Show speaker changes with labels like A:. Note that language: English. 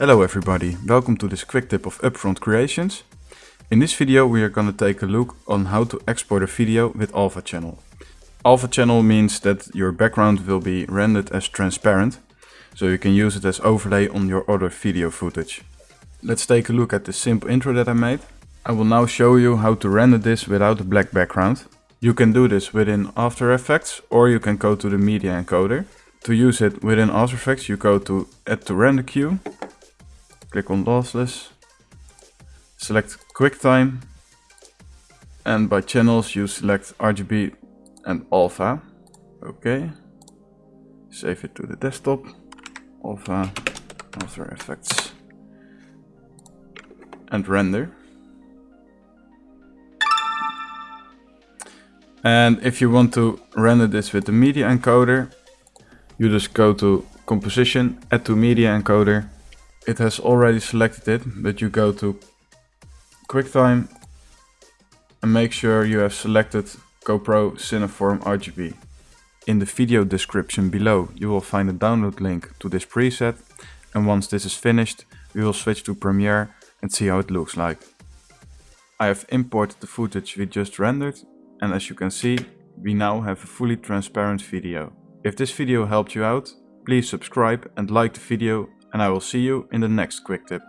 A: Hello everybody, welcome to this quick tip of Upfront Creations. In this video we are gonna take a look on how to export a video with Alpha Channel. Alpha Channel means that your background will be rendered as transparent, so you can use it as overlay on your other video footage. Let's take a look at the simple intro that I made. I will now show you how to render this without a black background. You can do this within After Effects or you can go to the media encoder. To use it within After Effects you go to Add to Render Queue, click on Lossless, select QuickTime and by channels you select RGB and Alpha. Okay, save it to the desktop, Alpha, After Effects and render. And if you want to render this with the media encoder, you just go to composition, add to media encoder. It has already selected it, but you go to QuickTime and make sure you have selected GoPro Cineform RGB. In the video description below you will find a download link to this preset and once this is finished we will switch to Premiere and see how it looks like. I have imported the footage we just rendered and as you can see, we now have a fully transparent video. If this video helped you out, please subscribe and like the video and I will see you in the next quick tip.